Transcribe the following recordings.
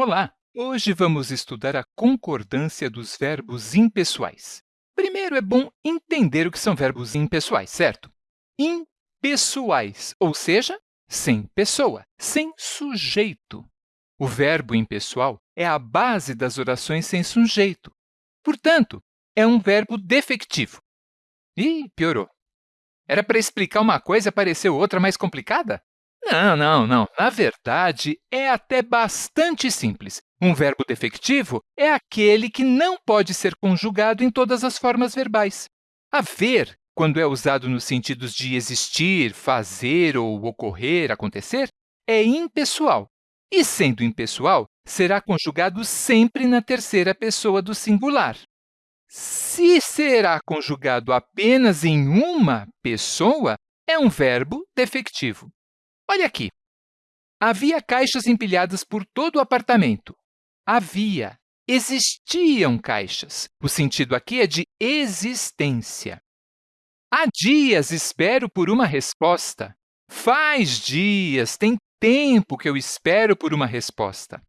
Olá! Hoje vamos estudar a concordância dos verbos impessoais. Primeiro, é bom entender o que são verbos impessoais, certo? Impessoais, ou seja, sem pessoa, sem sujeito. O verbo impessoal é a base das orações sem sujeito. Portanto, é um verbo defectivo. Ih, piorou. Era para explicar uma coisa e apareceu outra mais complicada? Não, não, não. Na verdade, é até bastante simples. Um verbo defectivo é aquele que não pode ser conjugado em todas as formas verbais. Haver, quando é usado nos sentidos de existir, fazer ou ocorrer, acontecer, é impessoal. E, sendo impessoal, será conjugado sempre na terceira pessoa do singular. Se será conjugado apenas em uma pessoa, é um verbo defectivo. Olha aqui. Havia caixas empilhadas por todo o apartamento. Havia. Existiam caixas. O sentido aqui é de existência. Há dias espero por uma resposta. Faz dias, tem tempo que eu espero por uma resposta.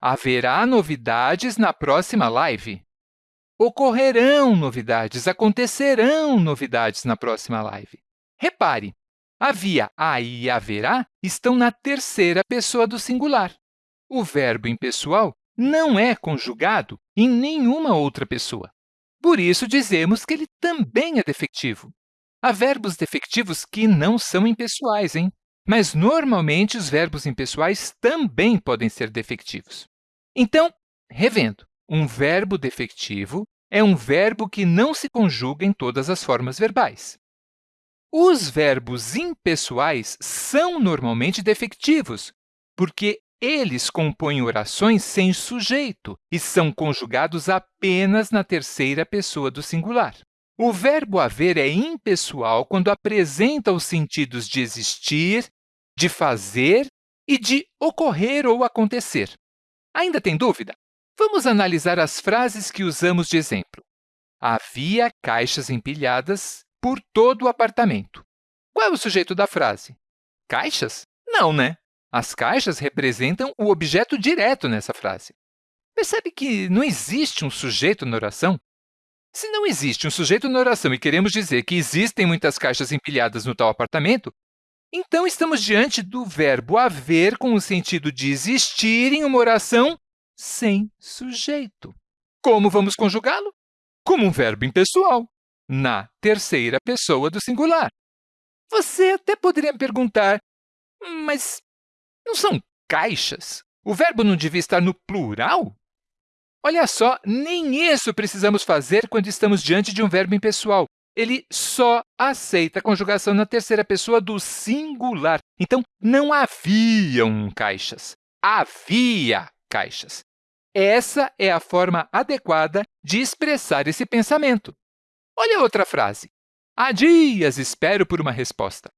Haverá novidades na próxima live. Ocorrerão novidades, acontecerão novidades na próxima live. Repare, Havia, há e haverá estão na terceira pessoa do singular. O verbo impessoal não é conjugado em nenhuma outra pessoa. Por isso, dizemos que ele também é defectivo. Há verbos defectivos que não são impessoais, hein? mas normalmente os verbos impessoais também podem ser defectivos. Então, revendo, um verbo defectivo é um verbo que não se conjuga em todas as formas verbais. Os verbos impessoais são normalmente defectivos, porque eles compõem orações sem sujeito e são conjugados apenas na terceira pessoa do singular. O verbo haver é impessoal quando apresenta os sentidos de existir, de fazer e de ocorrer ou acontecer. Ainda tem dúvida? Vamos analisar as frases que usamos de exemplo. Havia caixas empilhadas por todo o apartamento. Qual é o sujeito da frase? Caixas? Não, né? As caixas representam o objeto direto nessa frase. Percebe que não existe um sujeito na oração? Se não existe um sujeito na oração e queremos dizer que existem muitas caixas empilhadas no tal apartamento, então estamos diante do verbo haver com o sentido de existir em uma oração sem sujeito. Como vamos conjugá-lo? Como um verbo impessoal na terceira pessoa do singular. Você até poderia me perguntar, mas não são caixas? O verbo não devia estar no plural? Olha só, nem isso precisamos fazer quando estamos diante de um verbo impessoal. Ele só aceita a conjugação na terceira pessoa do singular. Então, não haviam caixas, havia caixas. Essa é a forma adequada de expressar esse pensamento. Olha outra frase. Há dias espero por uma resposta.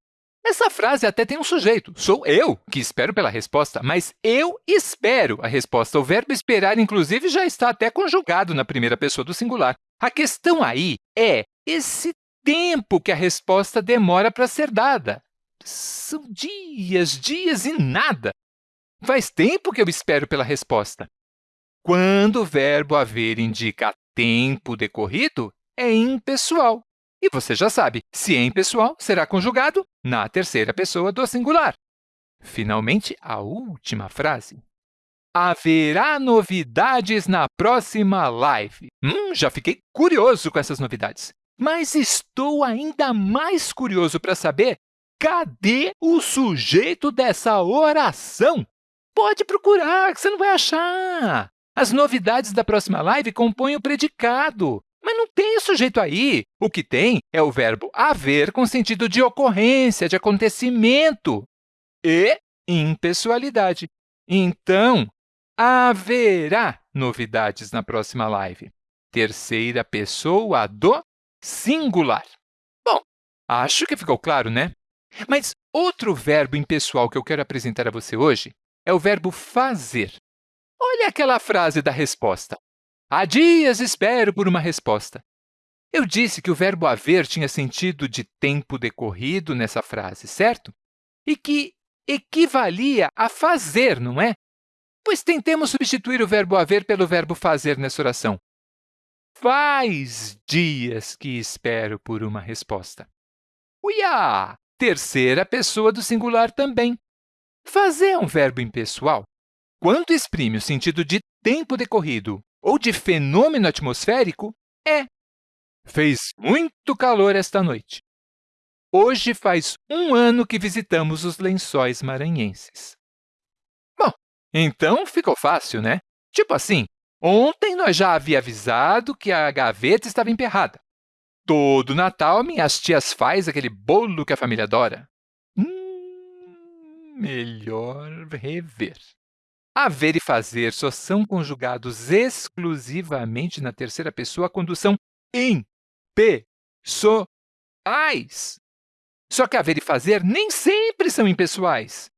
Essa frase até tem um sujeito. Sou eu que espero pela resposta, mas eu espero a resposta. O verbo esperar, inclusive, já está até conjugado na primeira pessoa do singular. A questão aí é esse tempo que a resposta demora para ser dada. São dias, dias e nada. Faz tempo que eu espero pela resposta. Quando o verbo haver indica tempo decorrido, é impessoal. E você já sabe, se é impessoal, será conjugado na terceira pessoa do singular. Finalmente, a última frase. Haverá novidades na próxima live. Hum, já fiquei curioso com essas novidades. Mas estou ainda mais curioso para saber cadê o sujeito dessa oração. Pode procurar, que você não vai achar. As novidades da próxima live compõem o predicado. Tem sujeito aí. O que tem é o verbo haver com sentido de ocorrência, de acontecimento e impessoalidade. Então, haverá novidades na próxima live. Terceira pessoa do singular. Bom, acho que ficou claro, né? Mas outro verbo impessoal que eu quero apresentar a você hoje é o verbo fazer. Olha aquela frase da resposta. Há dias espero por uma resposta. Eu disse que o verbo haver tinha sentido de tempo decorrido nessa frase, certo? E que equivalia a fazer, não é? Pois tentemos substituir o verbo haver pelo verbo fazer nessa oração. Faz dias que espero por uma resposta. Uiá! Terceira pessoa do singular também. Fazer é um verbo impessoal. Quando exprime o sentido de tempo decorrido ou de fenômeno atmosférico, é. Fez muito calor esta noite. Hoje faz um ano que visitamos os lençóis maranhenses. Bom, então ficou fácil, né? Tipo assim, ontem nós já havia avisado que a gaveta estava emperrada. Todo Natal, minhas tias faz aquele bolo que a família adora. Hum, melhor rever. Haver e fazer só são conjugados exclusivamente na terceira pessoa quando são impessoais. Só que haver e fazer nem sempre são impessoais.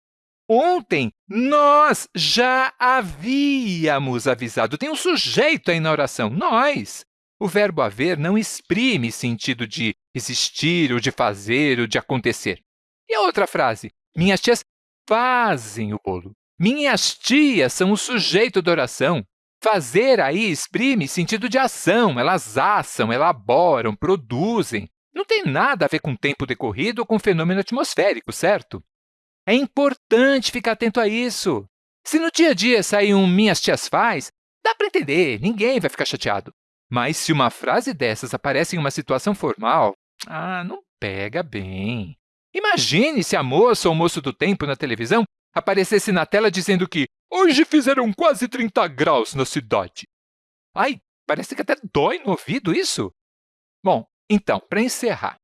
Ontem, nós já havíamos avisado. Tem um sujeito aí na oração, nós. O verbo haver não exprime sentido de existir, ou de fazer, ou de acontecer. E a outra frase? Minhas tias fazem o bolo. Minhas tias são o sujeito da oração. Fazer aí exprime sentido de ação. Elas assam, elaboram, produzem. Não tem nada a ver com tempo decorrido ou com fenômeno atmosférico, certo? É importante ficar atento a isso. Se no dia a dia sair um minhas tias faz, dá para entender, ninguém vai ficar chateado. Mas se uma frase dessas aparece em uma situação formal, ah, não pega bem. Imagine se a moça ou o moço do tempo na televisão aparecesse na tela dizendo que hoje fizeram quase 30 graus na cidade. Ai, parece que até dói no ouvido isso. Bom, então, para encerrar,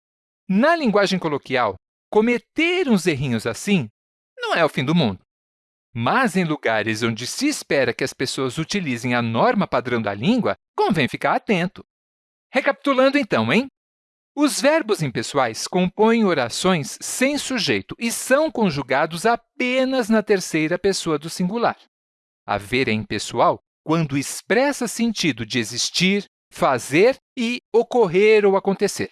na linguagem coloquial, cometer uns errinhos assim não é o fim do mundo. Mas em lugares onde se espera que as pessoas utilizem a norma padrão da língua, convém ficar atento. Recapitulando então, hein? Os verbos impessoais compõem orações sem sujeito e são conjugados apenas na terceira pessoa do singular. Haver é impessoal quando expressa sentido de existir, fazer e ocorrer ou acontecer.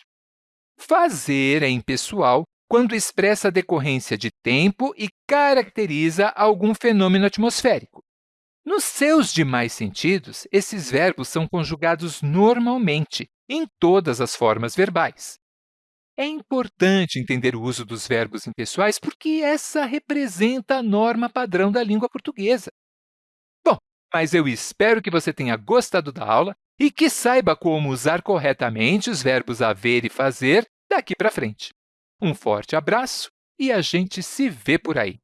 Fazer é impessoal quando expressa decorrência de tempo e caracteriza algum fenômeno atmosférico. Nos seus demais sentidos, esses verbos são conjugados normalmente, em todas as formas verbais. É importante entender o uso dos verbos impessoais porque essa representa a norma padrão da língua portuguesa. Bom, mas eu espero que você tenha gostado da aula e que saiba como usar corretamente os verbos haver e fazer daqui para frente. Um forte abraço e a gente se vê por aí!